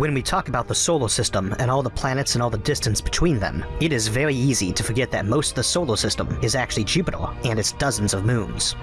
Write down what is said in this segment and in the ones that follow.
When we talk about the solar system and all the planets and all the distance between them, it is very easy to forget that most of the solar system is actually Jupiter and its dozens of moons.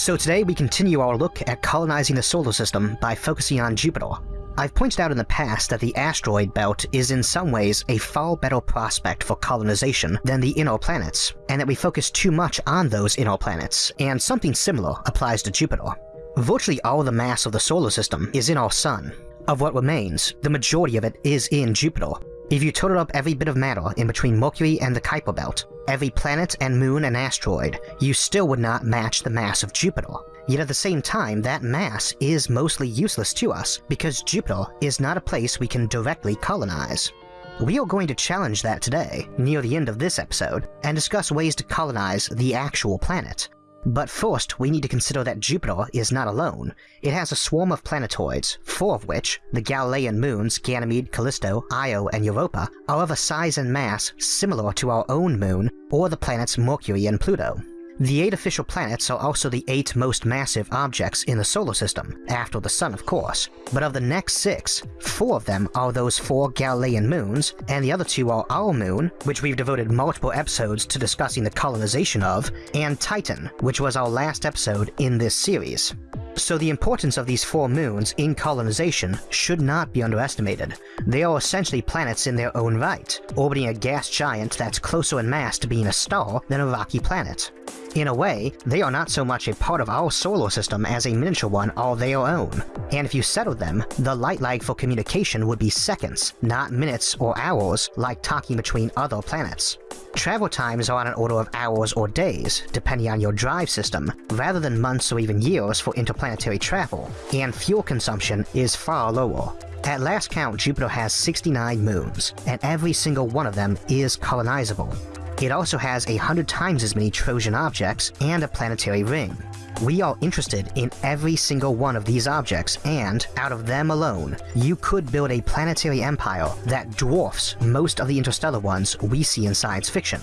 So today we continue our look at colonizing the solar system by focusing on Jupiter. I've pointed out in the past that the asteroid belt is in some ways a far better prospect for colonization than the inner planets, and that we focus too much on those inner planets, and something similar applies to Jupiter. Virtually all the mass of the solar system is in our sun. Of what remains, the majority of it is in Jupiter, if you totaled up every bit of matter in between Mercury and the Kuiper Belt, every planet and moon and asteroid, you still would not match the mass of Jupiter. Yet at the same time, that mass is mostly useless to us, because Jupiter is not a place we can directly colonize. We are going to challenge that today, near the end of this episode, and discuss ways to colonize the actual planet. But first, we need to consider that Jupiter is not alone. It has a swarm of planetoids, four of which, the Galilean moons Ganymede, Callisto, Io, and Europa, are of a size and mass similar to our own moon or the planets Mercury and Pluto. The eight official planets are also the eight most massive objects in the solar system, after the Sun of course, but of the next six, four of them are those four Galilean moons, and the other two are our moon, which we've devoted multiple episodes to discussing the colonization of, and Titan, which was our last episode in this series. So the importance of these four moons in colonization should not be underestimated. They are essentially planets in their own right, orbiting a gas giant that's closer in mass to being a star than a rocky planet. In a way, they are not so much a part of our solar system as a miniature one all their own, and if you settled them, the light lag for communication would be seconds, not minutes or hours like talking between other planets. Travel times are on an order of hours or days, depending on your drive system, rather than months or even years for interplanetary travel, and fuel consumption is far lower. At last count, Jupiter has 69 moons, and every single one of them is colonizable. It also has a hundred times as many Trojan objects and a planetary ring. We are interested in every single one of these objects, and, out of them alone, you could build a planetary empire that dwarfs most of the interstellar ones we see in science fiction.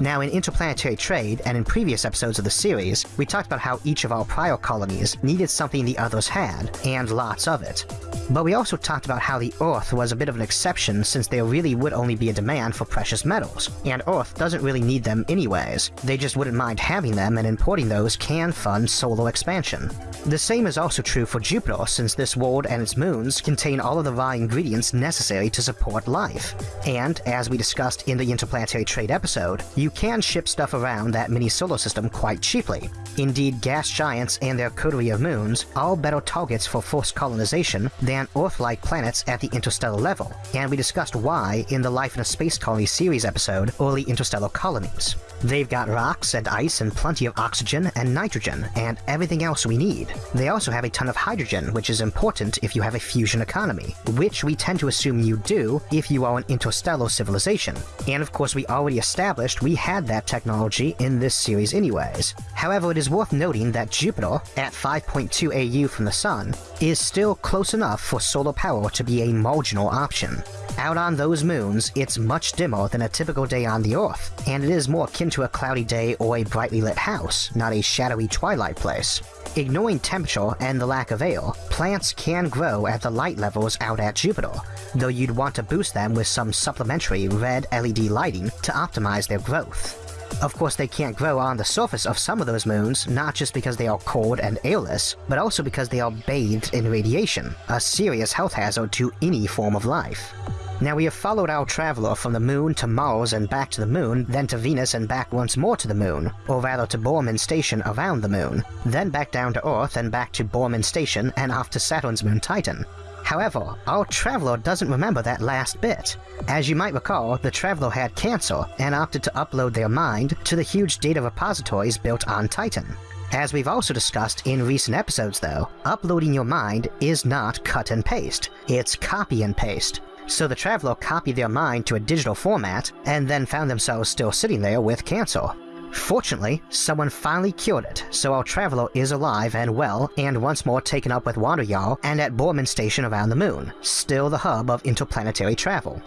Now, in interplanetary trade and in previous episodes of the series, we talked about how each of our prior colonies needed something the others had, and lots of it. But we also talked about how the Earth was a bit of an exception since there really would only be a demand for precious metals, and Earth doesn't really need them anyways, they just wouldn't mind having them and importing those can fund solar expansion. The same is also true for Jupiter since this world and its moons contain all of the raw ingredients necessary to support life. And, as we discussed in the interplanetary trade episode, you can ship stuff around that mini solar system quite cheaply. Indeed, gas giants and their coterie of moons are better targets for forced colonization than Earth-like planets at the interstellar level, and we discussed why in the Life in a Space Colony series episode, Early Interstellar Colonies. They've got rocks and ice and plenty of oxygen and nitrogen and everything else we need. They also have a ton of hydrogen, which is important if you have a fusion economy, which we tend to assume you do if you are an interstellar civilization. And of course we already established we had that technology in this series anyways. However, it is worth noting that Jupiter, at 5.2 AU from the Sun, is still close enough for solar power to be a marginal option. Out on those moons, it's much dimmer than a typical day on the Earth, and it is more akin to a cloudy day or a brightly lit house, not a shadowy twilight place. Ignoring temperature and the lack of air, plants can grow at the light levels out at Jupiter, though you'd want to boost them with some supplementary red LED lighting to optimize their growth. Of course, they can't grow on the surface of some of those moons, not just because they are cold and airless, but also because they are bathed in radiation, a serious health hazard to any form of life. Now we have followed our traveler from the moon to Mars and back to the moon, then to Venus and back once more to the moon, or rather to Borman Station around the moon, then back down to Earth and back to Borman Station and off to Saturn's moon Titan. However, our traveler doesn't remember that last bit. As you might recall, the traveler had cancer and opted to upload their mind to the huge data repositories built on Titan. As we've also discussed in recent episodes though, uploading your mind is not cut and paste, it's copy and paste, so the traveler copied their mind to a digital format, and then found themselves still sitting there with cancer. Fortunately, someone finally cured it, so our traveler is alive and well, and once more taken up with Wanderjahr and at Borman Station around the moon, still the hub of interplanetary travel.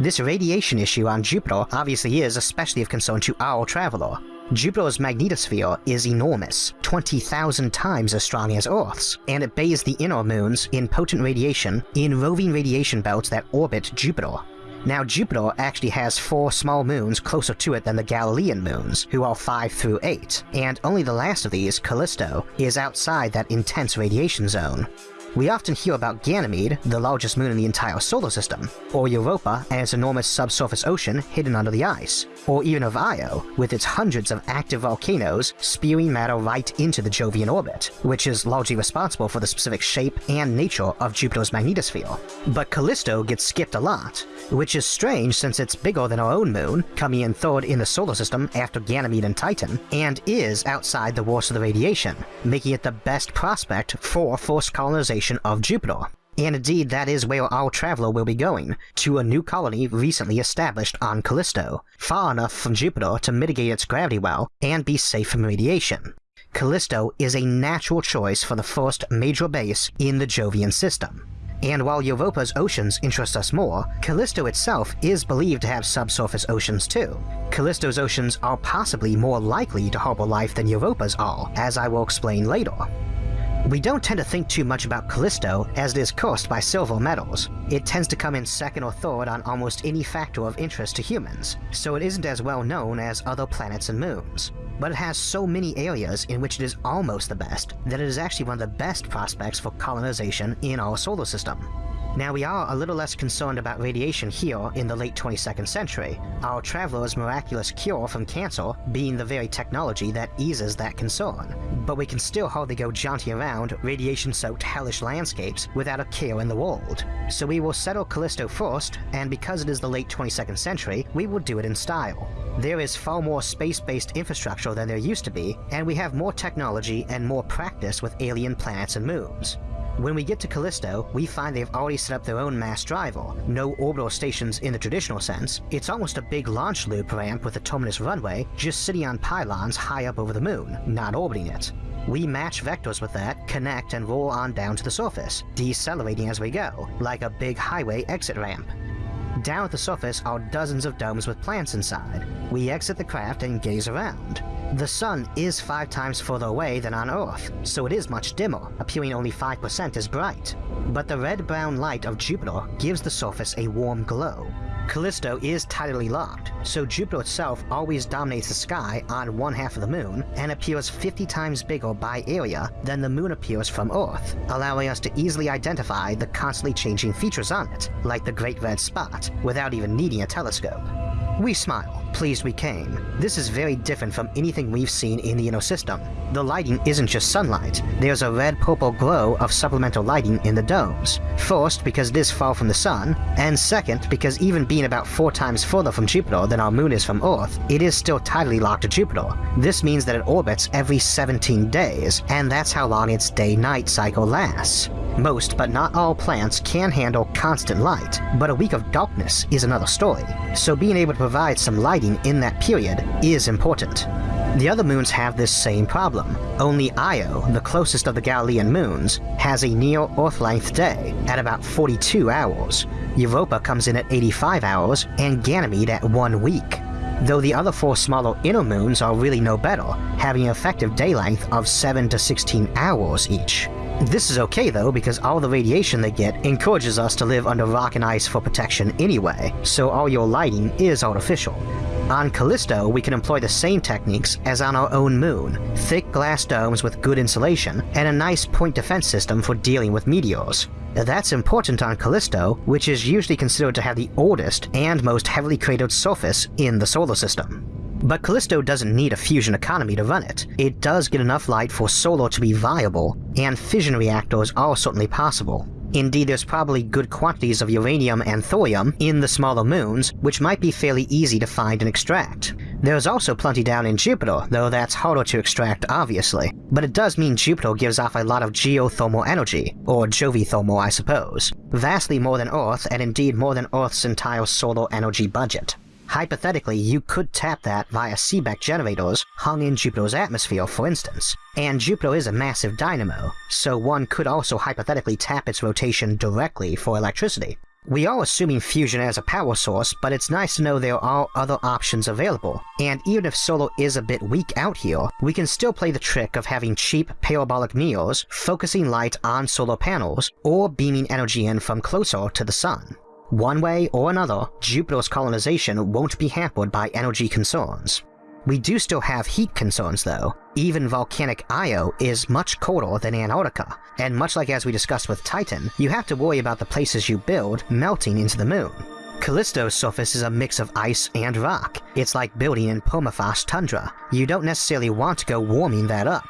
This radiation issue on Jupiter obviously is especially of concern to our traveler. Jupiter's magnetosphere is enormous, 20,000 times as strong as Earth's, and it bathes the inner moons in potent radiation in roving radiation belts that orbit Jupiter. Now Jupiter actually has four small moons closer to it than the Galilean moons, who are 5 through 8, and only the last of these, Callisto, is outside that intense radiation zone. We often hear about Ganymede, the largest moon in the entire solar system, or Europa and its enormous subsurface ocean hidden under the ice, or even of Io, with its hundreds of active volcanoes spewing matter right into the Jovian orbit, which is largely responsible for the specific shape and nature of Jupiter's magnetosphere. But Callisto gets skipped a lot, which is strange since it's bigger than our own moon, coming in third in the solar system after Ganymede and Titan, and is outside the worst of the radiation, making it the best prospect for forced colonization of Jupiter. And indeed, that is where our traveler will be going, to a new colony recently established on Callisto, far enough from Jupiter to mitigate its gravity well and be safe from radiation. Callisto is a natural choice for the first major base in the Jovian system. And while Europa's oceans interest us more, Callisto itself is believed to have subsurface oceans too. Callisto's oceans are possibly more likely to harbor life than Europa's are, as I will explain later. We don't tend to think too much about Callisto as it is cursed by silver medals. It tends to come in second or third on almost any factor of interest to humans, so it isn't as well known as other planets and moons. But it has so many areas in which it is almost the best that it is actually one of the best prospects for colonization in our solar system. Now we are a little less concerned about radiation here in the late 22nd century, our traveler's miraculous cure from cancer being the very technology that eases that concern. But we can still hardly go jaunting around radiation-soaked hellish landscapes without a care in the world. So we will settle Callisto first, and because it is the late 22nd century, we will do it in style. There is far more space-based infrastructure than there used to be, and we have more technology and more practice with alien planets and moons. When we get to Callisto, we find they've already set up their own mass driver. No orbital stations in the traditional sense, it's almost a big launch loop ramp with a terminus runway, just sitting on pylons high up over the moon, not orbiting it. We match vectors with that, connect, and roll on down to the surface, decelerating as we go, like a big highway exit ramp. Down at the surface are dozens of domes with plants inside. We exit the craft and gaze around. The sun is five times further away than on Earth, so it is much dimmer, appearing only 5% as bright. But the red-brown light of Jupiter gives the surface a warm glow. Callisto is tidally locked, so Jupiter itself always dominates the sky on one half of the moon and appears 50 times bigger by area than the moon appears from Earth, allowing us to easily identify the constantly changing features on it, like the Great Red Spot, without even needing a telescope. We smile, pleased we came. This is very different from anything we've seen in the inner system. The lighting isn't just sunlight, there's a red-purple glow of supplemental lighting in the domes. First, because it is far from the sun, and second, because even being about four times further from Jupiter than our moon is from Earth, it is still tidally locked to Jupiter. This means that it orbits every 17 days, and that's how long its day-night cycle lasts. Most, but not all plants can handle constant light, but a week of darkness is another story, so being able to provide some lighting in that period is important. The other moons have this same problem, only Io, the closest of the Galilean moons, has a near Earth-length day at about 42 hours, Europa comes in at 85 hours, and Ganymede at 1 week though the other four smaller inner moons are really no better, having an effective day length of 7 to 16 hours each. This is okay though, because all the radiation they get encourages us to live under rock and ice for protection anyway, so all your lighting is artificial. On Callisto, we can employ the same techniques as on our own moon, thick glass domes with good insulation, and a nice point defense system for dealing with meteors. That's important on Callisto, which is usually considered to have the oldest and most heavily cratered surface in the solar system. But Callisto doesn't need a fusion economy to run it. It does get enough light for solar to be viable, and fission reactors are certainly possible. Indeed, there's probably good quantities of uranium and thorium in the smaller moons, which might be fairly easy to find and extract. There's also plenty down in Jupiter, though that's harder to extract obviously. But it does mean Jupiter gives off a lot of geothermal energy, or jovithermal I suppose, vastly more than Earth and indeed more than Earth's entire solar energy budget. Hypothetically, you could tap that via Seebeck generators hung in Jupiter's atmosphere, for instance. And Jupiter is a massive dynamo, so one could also hypothetically tap its rotation directly for electricity. We are assuming fusion as a power source, but it's nice to know there are other options available, and even if solar is a bit weak out here, we can still play the trick of having cheap parabolic mirrors focusing light on solar panels, or beaming energy in from closer to the sun. One way or another, Jupiter's colonization won't be hampered by energy concerns. We do still have heat concerns though. Even volcanic Io is much colder than Antarctica, and much like as we discussed with Titan, you have to worry about the places you build melting into the moon. Callisto's surface is a mix of ice and rock. It's like building in permafrost tundra. You don't necessarily want to go warming that up.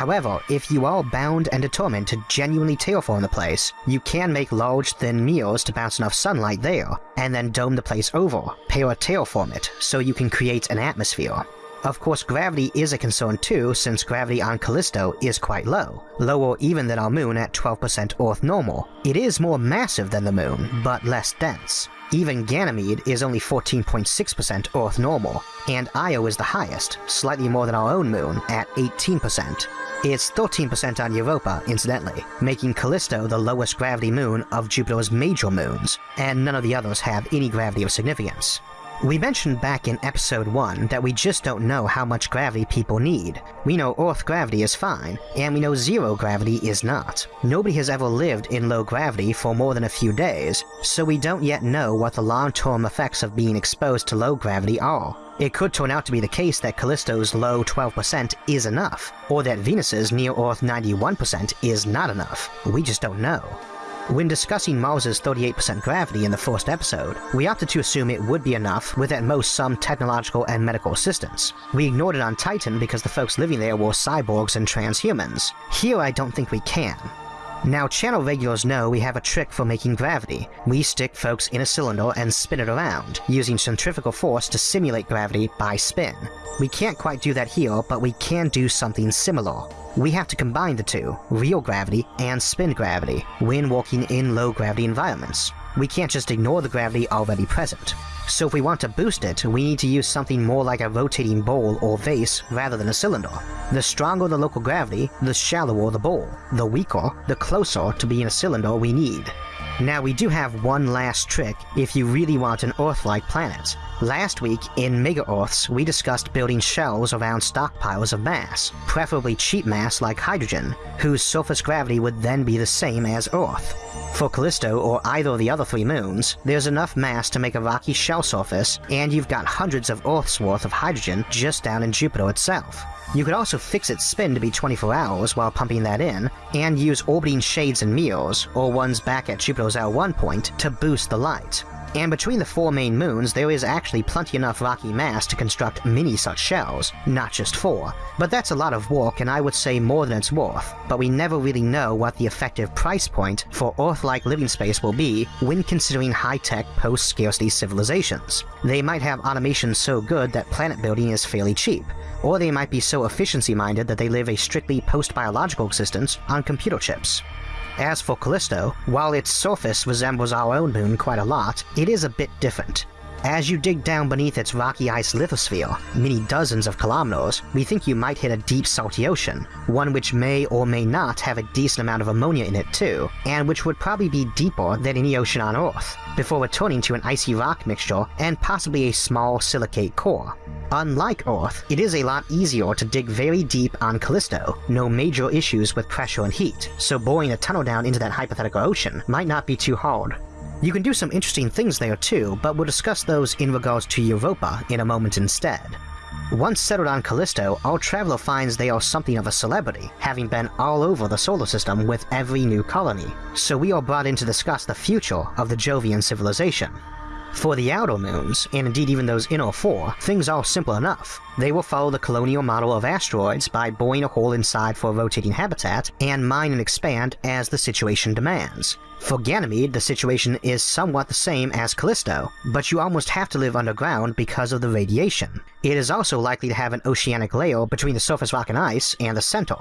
However, if you are bound and determined to genuinely terraform the place, you can make large thin mirrors to bounce enough sunlight there, and then dome the place over, para-terraform it, so you can create an atmosphere. Of course, gravity is a concern too, since gravity on Callisto is quite low, lower even than our moon at 12% Earth normal. It is more massive than the moon, but less dense. Even Ganymede is only 14.6% Earth normal, and Io is the highest, slightly more than our own moon, at 18%. It's 13% on Europa, incidentally, making Callisto the lowest gravity moon of Jupiter's major moons, and none of the others have any gravity of significance. We mentioned back in episode 1 that we just don't know how much gravity people need. We know Earth gravity is fine, and we know zero gravity is not. Nobody has ever lived in low gravity for more than a few days, so we don't yet know what the long-term effects of being exposed to low gravity are. It could turn out to be the case that Callisto's low 12% is enough, or that Venus's near-Earth 91% is not enough. We just don't know. When discussing Mars's 38% gravity in the first episode, we opted to assume it would be enough with at most some technological and medical assistance. We ignored it on Titan because the folks living there were cyborgs and transhumans. Here I don't think we can. Now, channel regulars know we have a trick for making gravity. We stick folks in a cylinder and spin it around, using centrifugal force to simulate gravity by spin. We can't quite do that here, but we can do something similar. We have to combine the two, real gravity and spin gravity, when working in low gravity environments. We can't just ignore the gravity already present. So if we want to boost it, we need to use something more like a rotating bowl or vase rather than a cylinder. The stronger the local gravity, the shallower the bowl. The weaker, the closer to being a cylinder we need. Now we do have one last trick if you really want an Earth-like planet. Last week, in Mega Earths, we discussed building shells around stockpiles of mass, preferably cheap mass like hydrogen, whose surface gravity would then be the same as Earth. For Callisto or either of the other three moons, there's enough mass to make a rocky shell surface, and you've got hundreds of Earth's worth of hydrogen just down in Jupiter itself. You could also fix its spin to be 24 hours while pumping that in, and use orbiting shades and mirrors, or ones back at Jupiter's L1 point, to boost the light. And between the four main moons, there is actually plenty enough rocky mass to construct many such shells, not just four. But that's a lot of work and I would say more than it's worth, but we never really know what the effective price point for Earth-like living space will be when considering high-tech post-scarcity civilizations. They might have automation so good that planet building is fairly cheap, or they might be so efficiency-minded that they live a strictly post-biological existence on computer chips. As for Callisto, while its surface resembles our own moon quite a lot, it is a bit different. As you dig down beneath its rocky ice lithosphere, many dozens of kilometers, we think you might hit a deep salty ocean, one which may or may not have a decent amount of ammonia in it too, and which would probably be deeper than any ocean on Earth, before returning to an icy rock mixture and possibly a small silicate core. Unlike Earth, it is a lot easier to dig very deep on Callisto, no major issues with pressure and heat, so boring a tunnel down into that hypothetical ocean might not be too hard. You can do some interesting things there too, but we'll discuss those in regards to Europa in a moment instead. Once settled on Callisto, our traveler finds they are something of a celebrity, having been all over the solar system with every new colony, so we are brought in to discuss the future of the Jovian civilization. For the outer moons, and indeed even those inner four, things are simple enough. They will follow the colonial model of asteroids by boring a hole inside for a rotating habitat, and mine and expand as the situation demands. For Ganymede, the situation is somewhat the same as Callisto, but you almost have to live underground because of the radiation. It is also likely to have an oceanic layer between the surface rock and ice and the center.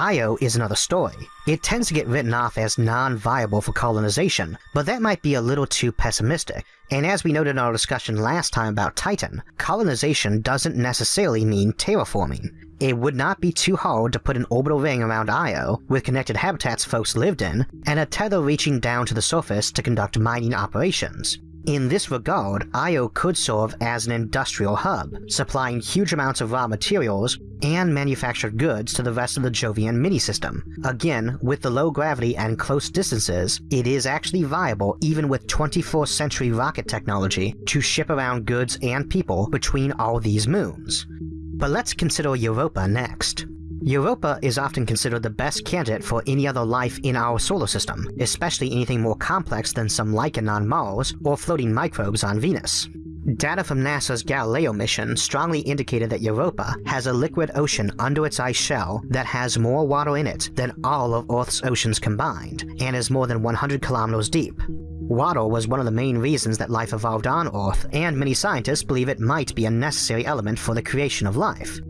Io is another story. It tends to get written off as non-viable for colonization, but that might be a little too pessimistic, and as we noted in our discussion last time about Titan, colonization doesn't necessarily mean terraforming. It would not be too hard to put an orbital ring around Io, with connected habitats folks lived in, and a tether reaching down to the surface to conduct mining operations. In this regard, Io could serve as an industrial hub, supplying huge amounts of raw materials and manufactured goods to the rest of the Jovian mini-system. Again, with the low gravity and close distances, it is actually viable even with 24th century rocket technology to ship around goods and people between all these moons. But let's consider Europa next. Europa is often considered the best candidate for any other life in our solar system, especially anything more complex than some lichen on Mars or floating microbes on Venus. Data from NASA's Galileo mission strongly indicated that Europa has a liquid ocean under its ice shell that has more water in it than all of Earth's oceans combined, and is more than 100 kilometers deep. Water was one of the main reasons that life evolved on Earth, and many scientists believe it might be a necessary element for the creation of life.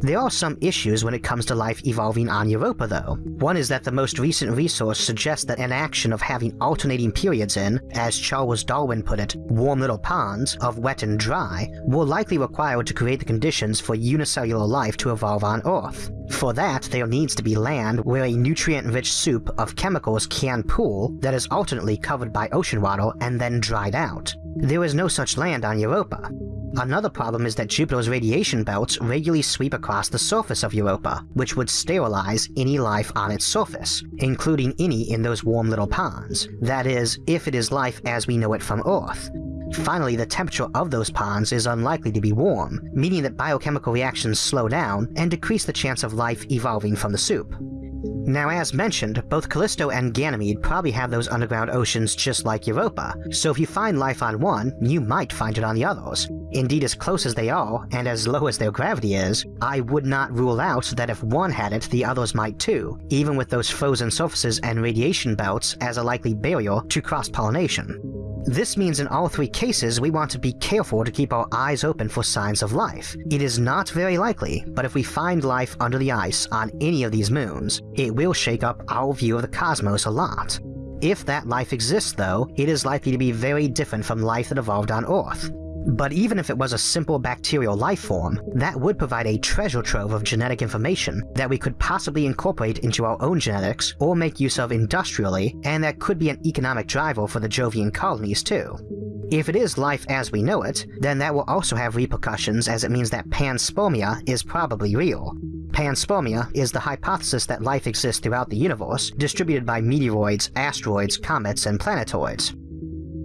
There are some issues when it comes to life evolving on Europa though. One is that the most recent resource suggests that an action of having alternating periods in, as Charles Darwin put it, warm little ponds of wet and dry, will likely require to create the conditions for unicellular life to evolve on Earth. For that, there needs to be land where a nutrient-rich soup of chemicals can pool that is alternately covered by ocean water and then dried out. There is no such land on Europa. Another problem is that Jupiter's radiation belts regularly sweep across the surface of Europa, which would sterilize any life on its surface, including any in those warm little ponds. That is, if it is life as we know it from Earth. Finally, the temperature of those ponds is unlikely to be warm, meaning that biochemical reactions slow down and decrease the chance of life evolving from the soup. Now as mentioned, both Callisto and Ganymede probably have those underground oceans just like Europa, so if you find life on one, you might find it on the others. Indeed as close as they are, and as low as their gravity is, I would not rule out that if one had it, the others might too, even with those frozen surfaces and radiation belts as a likely barrier to cross-pollination. This means in all three cases we want to be careful to keep our eyes open for signs of life. It is not very likely, but if we find life under the ice on any of these moons, it will shake up our view of the cosmos a lot. If that life exists though, it is likely to be very different from life that evolved on Earth. But even if it was a simple bacterial life form, that would provide a treasure trove of genetic information that we could possibly incorporate into our own genetics or make use of industrially, and that could be an economic driver for the Jovian colonies too. If it is life as we know it, then that will also have repercussions as it means that panspermia is probably real. Panspermia is the hypothesis that life exists throughout the universe, distributed by meteoroids, asteroids, comets, and planetoids.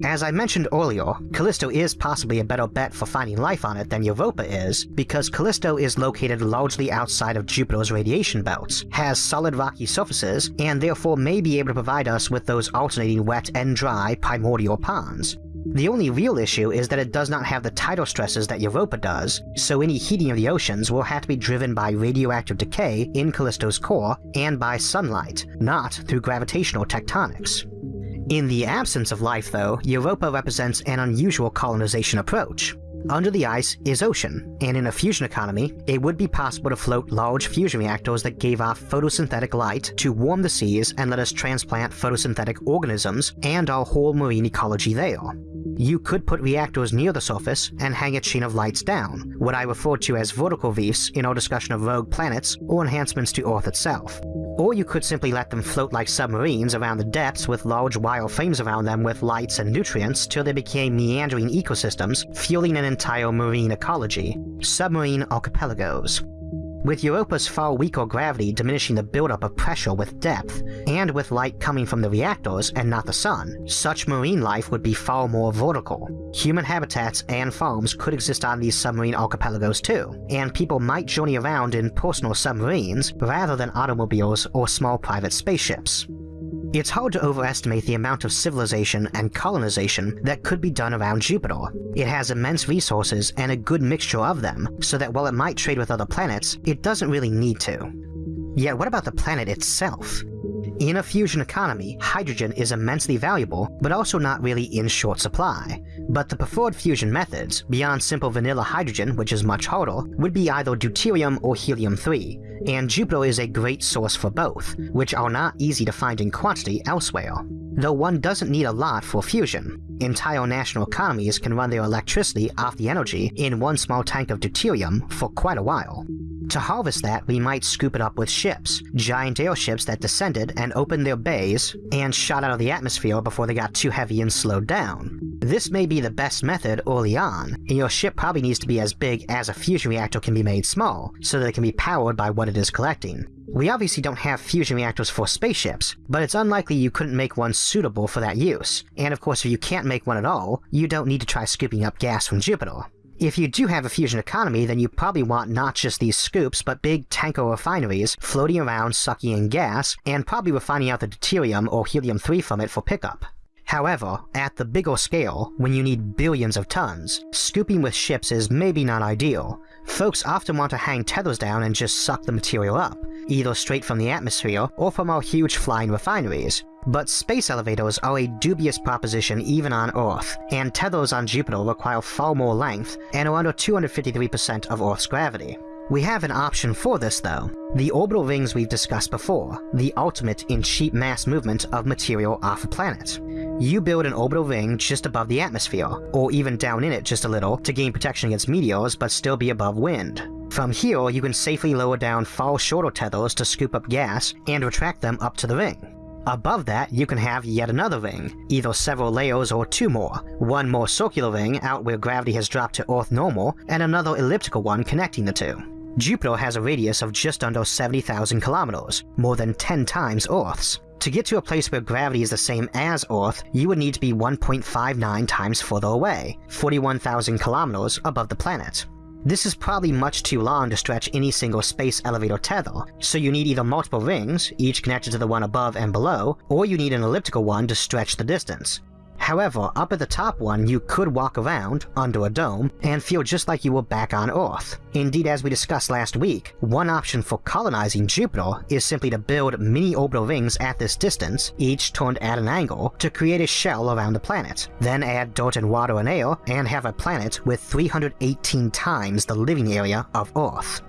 As I mentioned earlier, Callisto is possibly a better bet for finding life on it than Europa is, because Callisto is located largely outside of Jupiter's radiation belts, has solid rocky surfaces, and therefore may be able to provide us with those alternating wet and dry primordial ponds. The only real issue is that it does not have the tidal stresses that Europa does, so any heating of the oceans will have to be driven by radioactive decay in Callisto's core and by sunlight, not through gravitational tectonics. In the absence of life, though, Europa represents an unusual colonization approach. Under the ice is ocean, and in a fusion economy, it would be possible to float large fusion reactors that gave off photosynthetic light to warm the seas and let us transplant photosynthetic organisms and our whole marine ecology there. You could put reactors near the surface and hang a chain of lights down, what I referred to as vertical reefs in our discussion of rogue planets or enhancements to Earth itself. Or you could simply let them float like submarines around the depths with large wire frames around them with lights and nutrients till they became meandering ecosystems, fueling an entire marine ecology. Submarine archipelagos with Europa's far weaker gravity diminishing the buildup of pressure with depth, and with light coming from the reactors and not the sun, such marine life would be far more vertical. Human habitats and farms could exist on these submarine archipelagos too, and people might journey around in personal submarines rather than automobiles or small private spaceships. It's hard to overestimate the amount of civilization and colonization that could be done around Jupiter. It has immense resources and a good mixture of them, so that while it might trade with other planets, it doesn't really need to. Yet what about the planet itself? In a fusion economy, hydrogen is immensely valuable, but also not really in short supply. But the preferred fusion methods, beyond simple vanilla hydrogen, which is much harder, would be either deuterium or helium-3, and Jupiter is a great source for both, which are not easy to find in quantity elsewhere. Though one doesn't need a lot for fusion. Entire national economies can run their electricity off the energy in one small tank of deuterium for quite a while. To harvest that, we might scoop it up with ships, giant airships that descended and opened their bays and shot out of the atmosphere before they got too heavy and slowed down. This may be the best method early on, and your ship probably needs to be as big as a fusion reactor can be made small, so that it can be powered by what it is collecting. We obviously don't have fusion reactors for spaceships, but it's unlikely you couldn't make one suitable for that use, and of course if you can't make one at all, you don't need to try scooping up gas from Jupiter. If you do have a fusion economy, then you probably want not just these scoops, but big tanker refineries floating around sucking in gas, and probably refining out the deuterium or helium-3 from it for pickup. However, at the bigger scale, when you need billions of tons, scooping with ships is maybe not ideal. Folks often want to hang tethers down and just suck the material up, either straight from the atmosphere or from our huge flying refineries, but space elevators are a dubious proposition even on Earth, and tethers on Jupiter require far more length and are under 253% of Earth's gravity. We have an option for this though. The orbital rings we've discussed before, the ultimate in cheap mass movement of material off a planet. You build an orbital ring just above the atmosphere, or even down in it just a little to gain protection against meteors but still be above wind. From here, you can safely lower down far shorter tethers to scoop up gas and retract them up to the ring. Above that, you can have yet another ring, either several layers or two more, one more circular ring out where gravity has dropped to Earth normal, and another elliptical one connecting the two. Jupiter has a radius of just under 70,000 kilometers, more than 10 times Earth's. To get to a place where gravity is the same as Earth, you would need to be 1.59 times further away, 41,000 kilometers above the planet. This is probably much too long to stretch any single space elevator tether, so you need either multiple rings, each connected to the one above and below, or you need an elliptical one to stretch the distance. However, up at the top one you could walk around, under a dome, and feel just like you were back on Earth. Indeed, as we discussed last week, one option for colonizing Jupiter is simply to build mini orbital rings at this distance, each turned at an angle, to create a shell around the planet, then add dirt and water and air, and have a planet with 318 times the living area of Earth.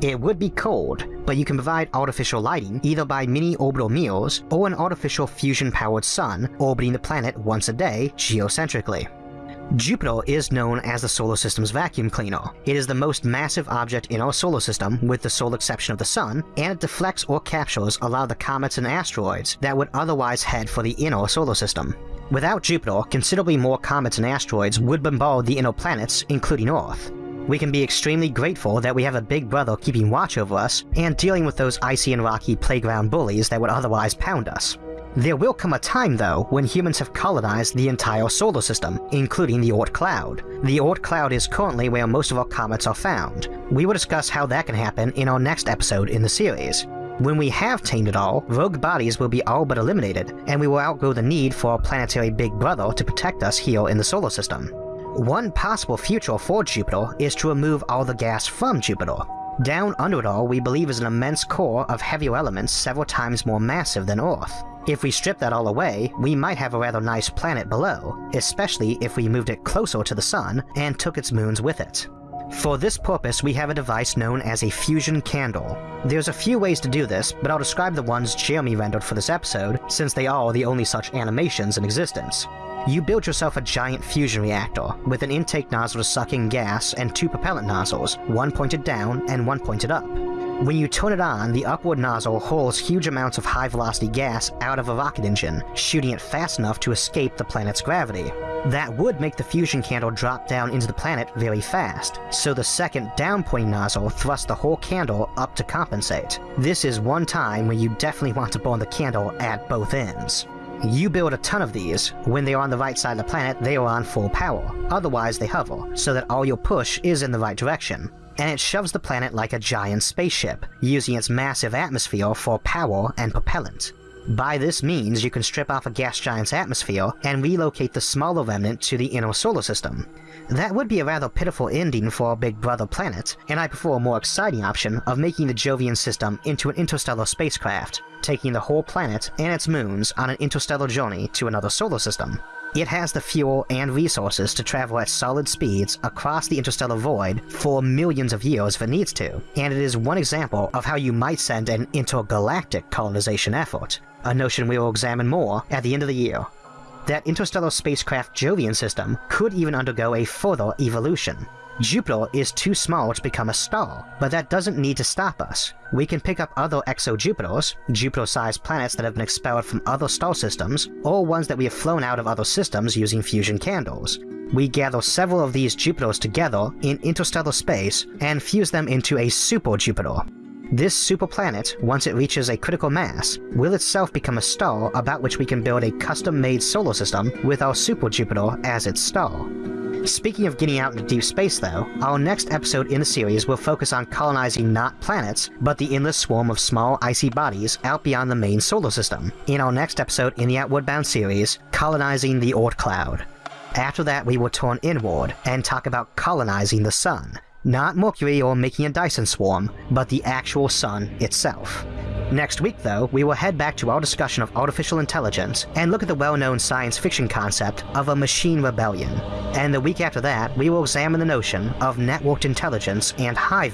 It would be cold, but you can provide artificial lighting either by mini orbital mirrors or an artificial fusion-powered sun orbiting the planet once a day geocentrically. Jupiter is known as the solar system's vacuum cleaner. It is the most massive object in our solar system with the sole exception of the sun, and it deflects or captures a lot of the comets and asteroids that would otherwise head for the inner solar system. Without Jupiter, considerably more comets and asteroids would bombard the inner planets, including Earth we can be extremely grateful that we have a big brother keeping watch over us and dealing with those icy and rocky playground bullies that would otherwise pound us. There will come a time, though, when humans have colonized the entire solar system, including the Oort cloud. The Oort cloud is currently where most of our comets are found. We will discuss how that can happen in our next episode in the series. When we have tamed it all, rogue bodies will be all but eliminated, and we will outgrow the need for a planetary big brother to protect us here in the solar system. One possible future for Jupiter is to remove all the gas from Jupiter. Down under it all, we believe is an immense core of heavier elements several times more massive than Earth. If we strip that all away, we might have a rather nice planet below, especially if we moved it closer to the Sun and took its moons with it. For this purpose, we have a device known as a fusion candle. There's a few ways to do this, but I'll describe the ones Jeremy rendered for this episode, since they are the only such animations in existence. You build yourself a giant fusion reactor, with an intake nozzle sucking gas and two propellant nozzles, one pointed down and one pointed up. When you turn it on, the upward nozzle hurls huge amounts of high-velocity gas out of a rocket engine, shooting it fast enough to escape the planet's gravity. That would make the fusion candle drop down into the planet very fast, so the second down-pointing nozzle thrusts the whole candle up to compensate. This is one time when you definitely want to burn the candle at both ends. You build a ton of these, when they are on the right side of the planet they are on full power, otherwise they hover, so that all your push is in the right direction. And it shoves the planet like a giant spaceship, using its massive atmosphere for power and propellant. By this means, you can strip off a gas giant's atmosphere and relocate the smaller remnant to the inner solar system. That would be a rather pitiful ending for our big brother planet, and I prefer a more exciting option of making the Jovian system into an interstellar spacecraft, taking the whole planet and its moons on an interstellar journey to another solar system. It has the fuel and resources to travel at solid speeds across the interstellar void for millions of years if it needs to, and it is one example of how you might send an intergalactic colonization effort, a notion we will examine more at the end of the year. That interstellar spacecraft Jovian system could even undergo a further evolution, Jupiter is too small to become a star, but that doesn't need to stop us. We can pick up other exojupiters, Jupiter-sized planets that have been expelled from other star systems, or ones that we have flown out of other systems using fusion candles. We gather several of these Jupiters together in interstellar space and fuse them into a super Jupiter. This super planet, once it reaches a critical mass, will itself become a star about which we can build a custom-made solar system with our super Jupiter as its star. Speaking of getting out into deep space though, our next episode in the series will focus on colonizing not planets, but the endless swarm of small icy bodies out beyond the main solar system, in our next episode in the Outward Bound series, Colonizing the Oort Cloud. After that we will turn inward and talk about colonizing the sun. Not Mercury or making a Dyson swarm, but the actual sun itself. Next week, though, we will head back to our discussion of artificial intelligence and look at the well-known science fiction concept of a machine rebellion. And the week after that, we will examine the notion of networked intelligence and hive